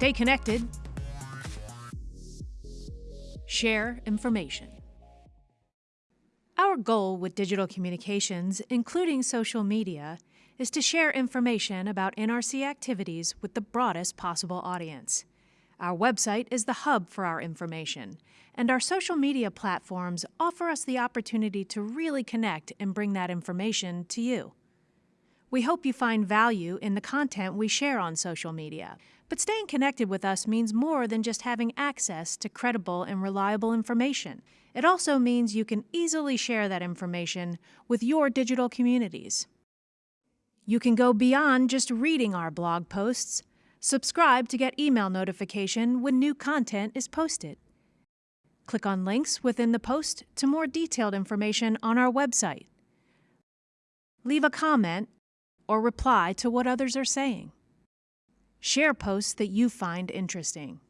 Stay connected. Share information. Our goal with digital communications, including social media, is to share information about NRC activities with the broadest possible audience. Our website is the hub for our information, and our social media platforms offer us the opportunity to really connect and bring that information to you. We hope you find value in the content we share on social media, but staying connected with us means more than just having access to credible and reliable information. It also means you can easily share that information with your digital communities. You can go beyond just reading our blog posts. Subscribe to get email notification when new content is posted. Click on links within the post to more detailed information on our website. Leave a comment or reply to what others are saying. Share posts that you find interesting.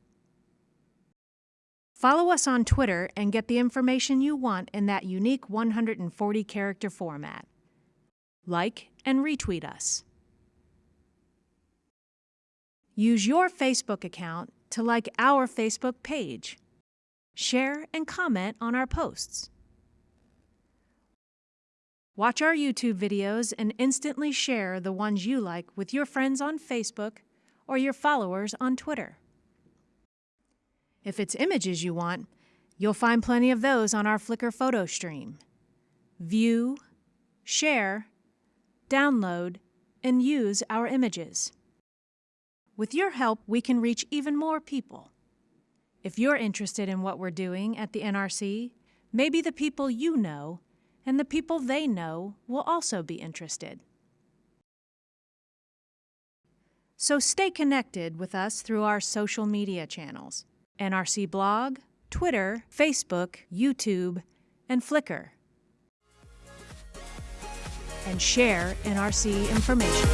Follow us on Twitter and get the information you want in that unique 140 character format. Like and retweet us. Use your Facebook account to like our Facebook page. Share and comment on our posts. Watch our YouTube videos and instantly share the ones you like with your friends on Facebook or your followers on Twitter. If it's images you want, you'll find plenty of those on our Flickr photo stream. View, share, download, and use our images. With your help, we can reach even more people. If you're interested in what we're doing at the NRC, maybe the people you know and the people they know will also be interested. So stay connected with us through our social media channels NRC blog, Twitter, Facebook, YouTube, and Flickr and share NRC information.